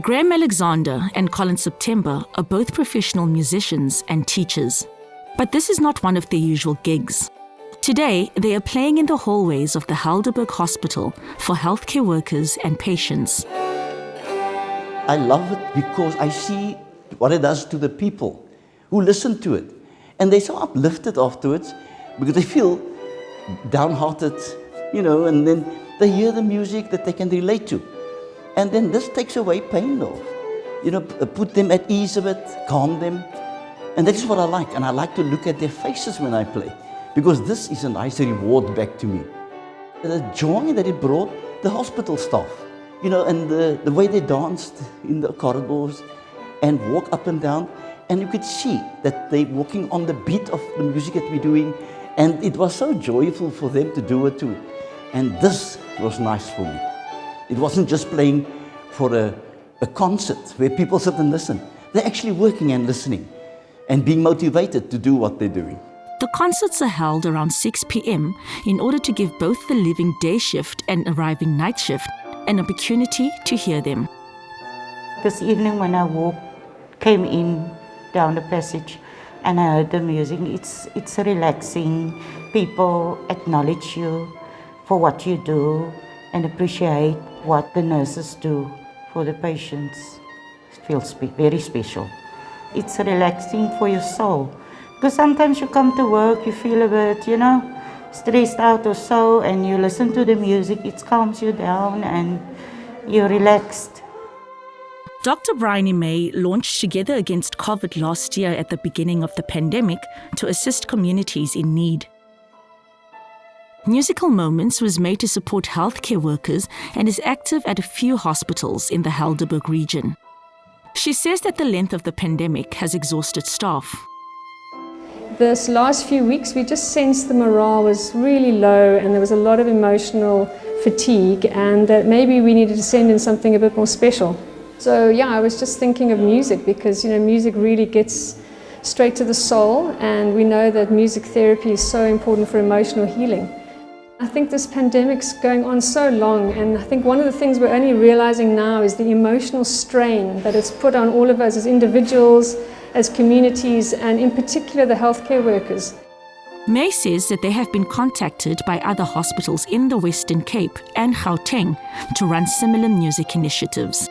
Graham Alexander and Colin September are both professional musicians and teachers. But this is not one of their usual gigs. Today, they are playing in the hallways of the Helderberg Hospital for healthcare workers and patients. I love it because I see what it does to the people who listen to it. And they're so uplifted afterwards because they feel downhearted, you know, and then they hear the music that they can relate to. And then this takes away pain off. You know, uh, put them at ease a bit, calm them. And that is what I like. And I like to look at their faces when I play because this is a nice reward back to me. The joy that it brought the hospital staff, you know, and the, the way they danced in the corridors and walk up and down. And you could see that they're walking on the beat of the music that we're doing. And it was so joyful for them to do it too. And this was nice for me. It wasn't just playing for a, a concert where people sit and listen. They're actually working and listening and being motivated to do what they're doing. The concerts are held around 6 p.m. in order to give both the living day shift and arriving night shift an opportunity to hear them. This evening when I walked, came in down the passage and I heard the music, it's, it's relaxing. People acknowledge you for what you do and appreciate what the nurses do for the patients. It feels very special. It's relaxing for your soul. Because sometimes you come to work, you feel a bit, you know, stressed out or so, and you listen to the music, it calms you down and you're relaxed. Dr. Bryony May launched Together Against COVID last year at the beginning of the pandemic to assist communities in need. Musical Moments was made to support healthcare workers and is active at a few hospitals in the Helderberg region. She says that the length of the pandemic has exhausted staff this last few weeks, we just sensed the morale was really low and there was a lot of emotional fatigue and that maybe we needed to send in something a bit more special. So yeah, I was just thinking of music because, you know, music really gets straight to the soul and we know that music therapy is so important for emotional healing. I think this pandemic's going on so long and I think one of the things we're only realizing now is the emotional strain that it's put on all of us as individuals, as communities and in particular the healthcare workers. May says that they have been contacted by other hospitals in the Western Cape and Gauteng to run similar music initiatives.